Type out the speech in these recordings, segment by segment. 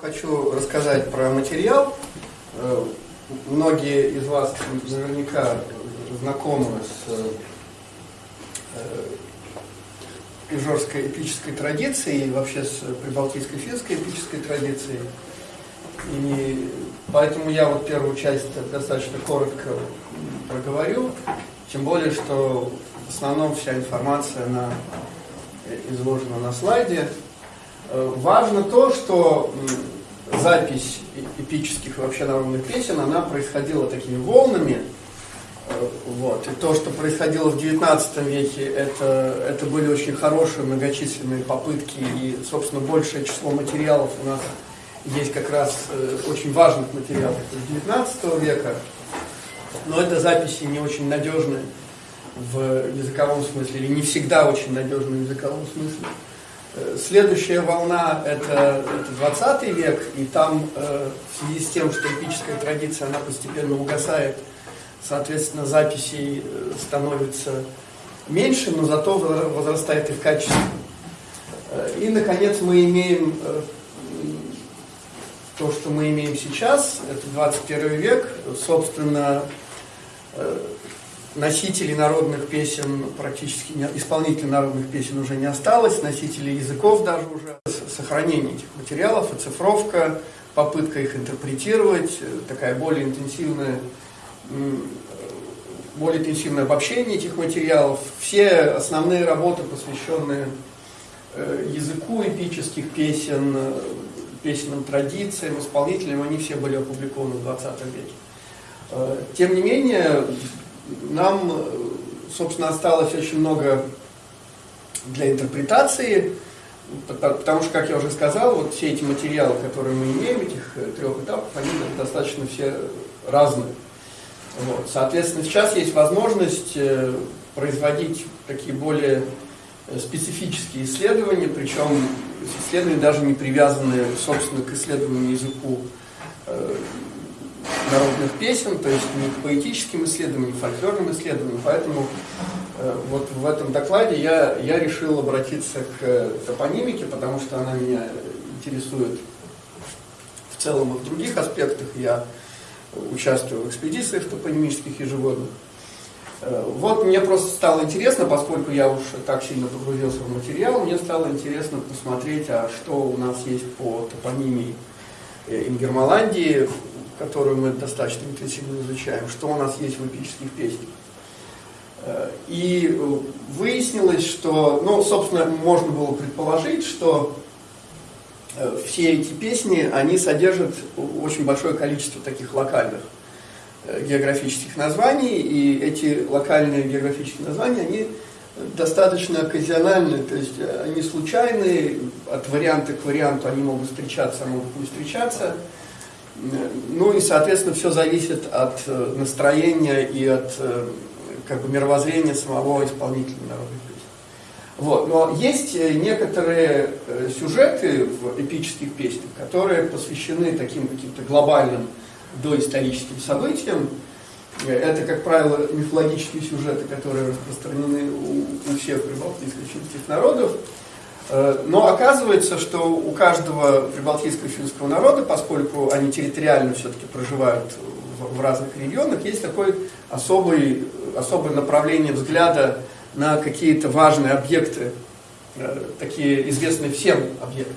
хочу рассказать про материал. Э, многие из вас наверняка знакомы с э, ижорской эпической традицией и вообще с прибалтийской финской эпической традицией. И поэтому я вот первую часть достаточно коротко проговорю, тем более, что в основном вся информация она изложена на слайде. Э, важно то, что запись эпических вообще народных песен, она происходила такими волнами. Э, вот. И то, что происходило в XIX веке, это, это были очень хорошие многочисленные попытки, и, собственно, большее число материалов у нас есть как раз э, очень важных материалов из XIX века, но это записи не очень надежные в языковом смысле, или не всегда очень надежные в языковом смысле. Э, следующая волна это, это 20 век, и там э, в связи с тем, что эпическая традиция она постепенно угасает, соответственно, записей э, становится меньше, но зато возрастает их качество. И, наконец, мы имеем то, что мы имеем сейчас, это 21 век, собственно, носителей народных песен практически не, исполнителей народных песен уже не осталось, носителей языков даже уже. Сохранение этих материалов, оцифровка, попытка их интерпретировать, э, такая более интенсивная, более интенсивное обобщение этих материалов. Все основные работы, посвященные э, языку эпических песен, э, песенным традициям, исполнителям, они все были опубликованы в 20 веке. Тем не менее, нам, собственно, осталось очень много для интерпретации, потому что, как я уже сказал, вот все эти материалы, которые мы имеем, этих э, трех этапов, они достаточно все разные. Вот. Соответственно, сейчас есть возможность э, производить такие более э, специфические исследования, причем исследования даже не привязанные, собственно, к исследованию языку народных песен, то есть не к поэтическим исследованиям, не к фольклорным исследованиям. Поэтому э, вот в этом докладе я, я решил обратиться к топонимике, потому что она меня интересует в целом и в других аспектах. Я участвую в экспедициях топонимических ежегодно. Э, вот мне просто стало интересно, поскольку я уж так сильно погрузился в материал, мне стало интересно посмотреть, а что у нас есть по топонимии э, Ингермаландии, которую мы достаточно интенсивно изучаем, что у нас есть в эпических песнях. Э, и выяснилось, что, ну, собственно, можно было предположить, что э, все эти песни, они содержат очень большое количество таких локальных э, географических названий, и эти локальные географические названия, они достаточно оказиональны, то есть они случайные, от варианта к варианту они могут встречаться, могут не встречаться. Ну и, соответственно, все зависит от э, настроения и от э, как бы, мировоззрения самого исполнителя народной песни. Вот. Но есть э, некоторые сюжеты в эпических песнях, которые посвящены таким каким-то глобальным доисторическим событиям. Это, как правило, мифологические сюжеты, которые распространены у, у всех прибалтийско-финских народов. Э, но оказывается, что у каждого прибалтийского финского народа, поскольку они территориально все-таки проживают в разных регионах, есть такое особое, особое направление взгляда на какие-то важные объекты, э, такие известные всем объекты.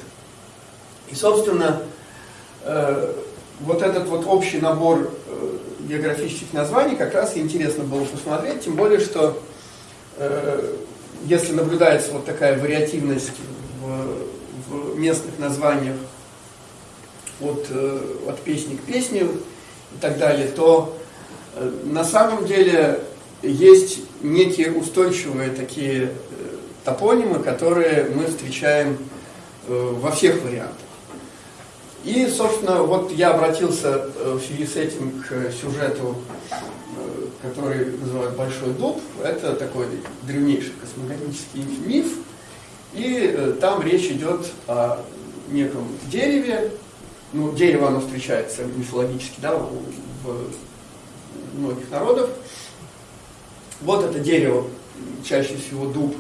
И, собственно, э, вот этот вот общий набор географических названий как раз интересно было посмотреть, тем более, что если наблюдается вот такая вариативность в, в местных названиях от, э, от песни к песне и так далее, то э, на самом деле есть некие устойчивые такие э, топонимы, которые мы встречаем во всех вариантах. И, собственно, вот я обратился в связи с этим к сюжету который называют Большой дуб. Это такой древнейший космогонический миф. И э, там речь идет о неком дереве. Ну, дерево оно встречается мифологически да, в, многих народов. Вот это дерево, чаще всего дуб,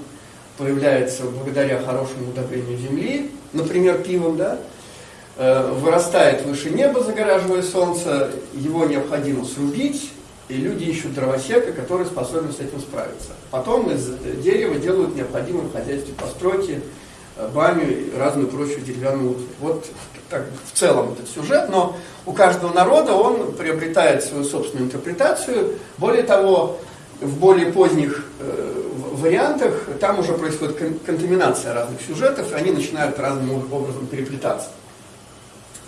появляется благодаря хорошему удобрению земли, например, пивом, да, э, вырастает выше неба, загораживая солнце, его необходимо срубить, и люди ищут дровосека, который способен с этим справиться. Потом из дерева делают необходимые в хозяйстве постройки, э, баню и разную прочую деревянную. Вот так, в целом этот сюжет, но у каждого народа он приобретает свою собственную интерпретацию. Более того, в более поздних э, вариантах там уже происходит кон контаминация разных сюжетов, и они начинают разным образом переплетаться.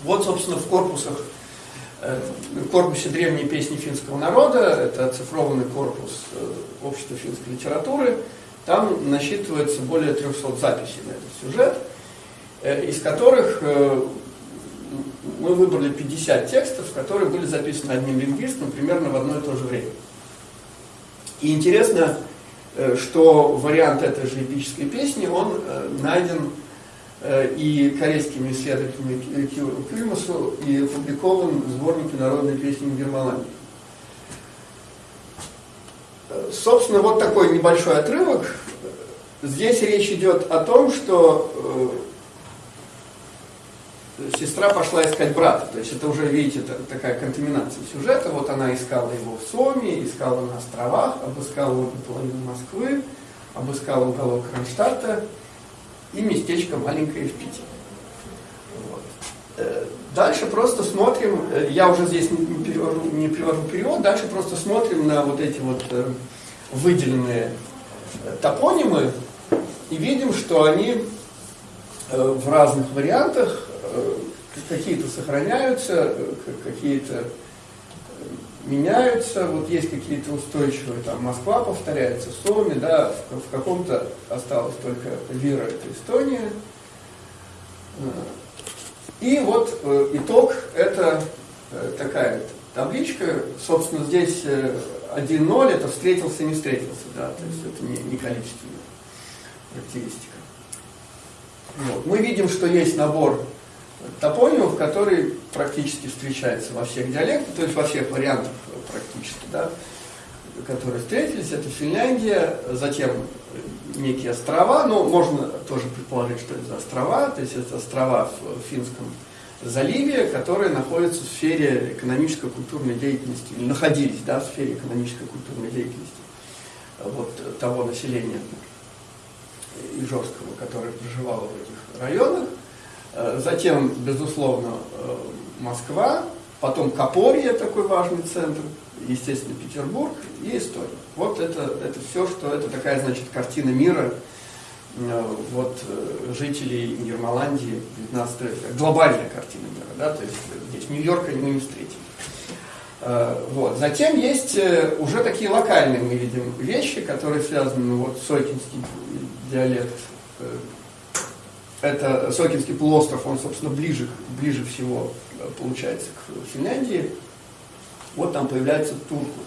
Вот, собственно, в корпусах в корпусе древней песни финского народа, это оцифрованный корпус э, общества финской литературы, там насчитывается более 300 записей на этот сюжет, э, из которых мы выбрали 50 текстов, которые были записаны одним лингвистом примерно в одно и то же время. И интересно, что вариант этой же эпической песни, он найден Э, и корейскими исследователями Кюльмасу и опубликован в сборнике народной песни Германии. Э, собственно, вот такой небольшой отрывок. Здесь речь идет о том, что э, сестра пошла искать брата. То есть это уже, видите, такая контаминация сюжета. Вот она искала его в Соме, искала на островах, обыскала половину Москвы, обыскала уголок Кронштадта и местечко маленькое в Питере. Вот. Э, дальше просто смотрим, э, я уже здесь не перевожу, не перевожу перевод, дальше просто смотрим на вот эти вот э, выделенные топонимы и видим, что они в разных вариантах какие-то сохраняются, какие-то меняются, вот есть какие-то устойчивые, там Москва повторяется, Соми, да, в, в каком-то осталось только Вира, это Эстония. И вот э, итог, это э, такая табличка, собственно, здесь э, 1-0, это встретился, не встретился, да, то есть это не, не количественная характеристика. Вот. Мы видим, что есть набор топонимов, который практически встречается во всех диалектах, то есть во всех вариантах практически, да, которые встретились, это Финляндия, затем некие острова, но можно тоже предположить, что это острова, то есть это острова в Финском заливе, которые находятся в сфере экономической культурной деятельности, или находились да, в сфере экономической культурной деятельности вот, того населения Ижорского, которое проживало в этих районах. Э, затем, безусловно, э, Москва, потом Копорье, такой важный центр, естественно, Петербург и Эстония. Вот это, это все, что это такая, значит, картина мира э, вот, жителей Ермоландии 19 века. Глобальная картина мира, да, то есть здесь Нью-Йорка мы не встретим. Вот. Затем есть уже такие локальные, мы видим, вещи, которые связаны, ну, вот, Сойкинский диалект, это Сокинский полуостров, он, собственно, ближе, ближе всего э, получается к Финляндии. Вот там появляется Турку,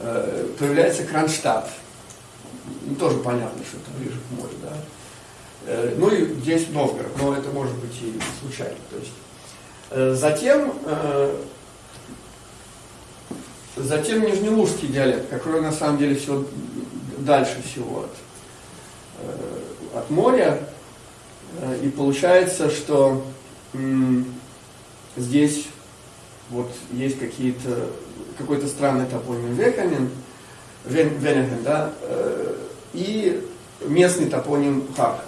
э, появляется Кронштадт. Ну, тоже понятно, что это ближе к морю, да. Э, ну и здесь Новгород, но это может быть и случайно. То есть. Затем, затем Нижнелужский диалект, который на самом деле все дальше всего от, от моря, и получается, что здесь вот есть какие-то какой-то странный топоним Веканин, Венеген, да, э, и местный топоним Харк.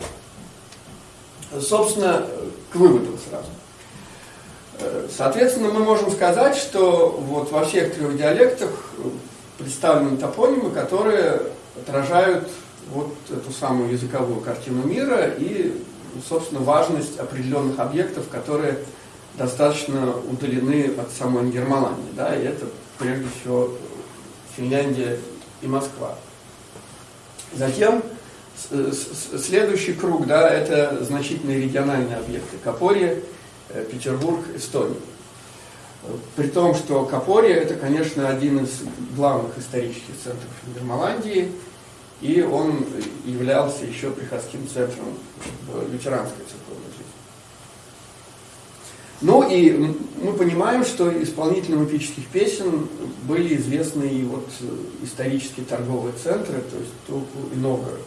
Собственно, к выводу сразу. Э, соответственно, мы можем сказать, что вот во всех трех диалектах представлены топонимы, которые отражают вот эту самую языковую картину мира и собственно, важность определенных объектов, которые достаточно удалены от самой Германии. Да, и это прежде всего Финляндия и Москва. Затем следующий круг, да, это значительные региональные объекты. Капорье, э, Петербург, Эстония. При том, что Капорье это, конечно, один из главных исторических центров Германландии, и он являлся еще приходским центром лютеранской церковной жизни. Ну и мы понимаем, что исполнителям эпических песен были известны и вот исторические торговые центры, то есть Турку и Новгород.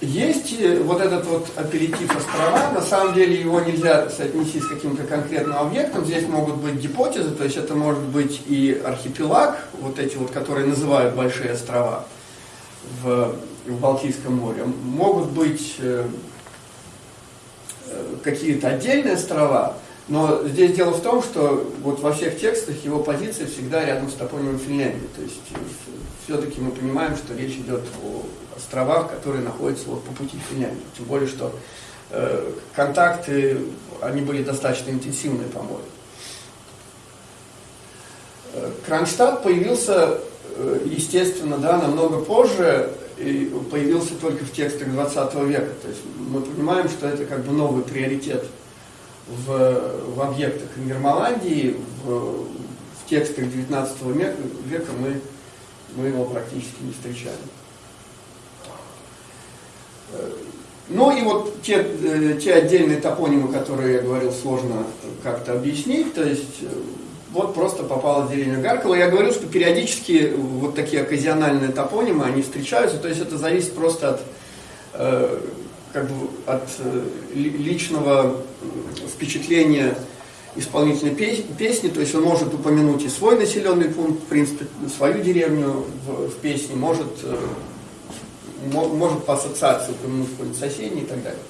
Есть э, вот этот вот апеллитив острова, на самом деле его нельзя соотнести с каким-то конкретным объектом, здесь могут быть гипотезы, то есть это может быть и архипелаг, вот эти вот, которые называют большие острова в, в Балтийском море, могут быть э, э, какие-то отдельные острова, но здесь дело в том, что вот во всех текстах его позиция всегда рядом с топонимом Финляндии. То есть все-таки мы понимаем, что речь идет о островах, которые находятся вот по пути в Финляндию. Тем более, что э, контакты, они были достаточно интенсивные по морю. Э, Кронштадт появился, э, естественно, да, намного позже, и появился только в текстах 20 века. То есть мы понимаем, что это как бы новый приоритет в, в объектах Нидерландии, в, в текстах 19 века, века мы, мы его практически не встречали. Ну и вот те, э, те отдельные топонимы, которые я говорил, сложно как-то объяснить, то есть э, вот просто попала деревня Гаркова. Я говорил, что периодически вот такие оказиональные топонимы, они встречаются, то есть это зависит просто от э, как бы от э, личного впечатления исполнительной песни, то есть он может упомянуть и свой населенный пункт, в принципе, свою деревню в, в песне, может, э, может по ассоциации упомянуть какой-нибудь соседний и так далее.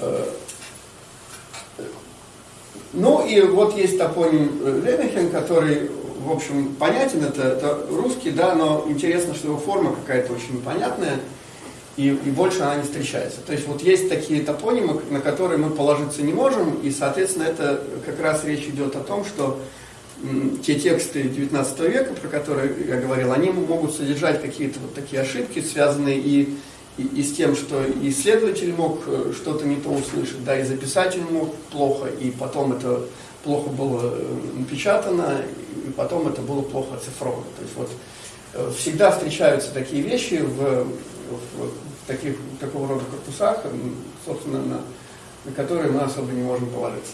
Э, ну и вот есть топоним Ленахен, который, в общем, понятен, это, это русский, да, но интересно, что его форма какая-то очень непонятная и, и больше она не встречается. То есть вот есть такие топонимы, на которые мы положиться не можем, и, соответственно, это как раз речь идет о том, что те тексты 19 века, про которые я говорил, они могут содержать какие-то вот такие ошибки, связанные и, и, и с тем, что исследователь мог э, что-то не то услышать, да, и записатель мог плохо, и потом это плохо было э, напечатано, и потом это было плохо оцифровано. То есть вот э, всегда встречаются такие вещи в, в таких, такого рода корпусах, собственно, на, на которые мы особо не можем положиться.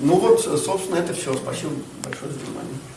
Ну вот, собственно, это все. Спасибо большое за внимание.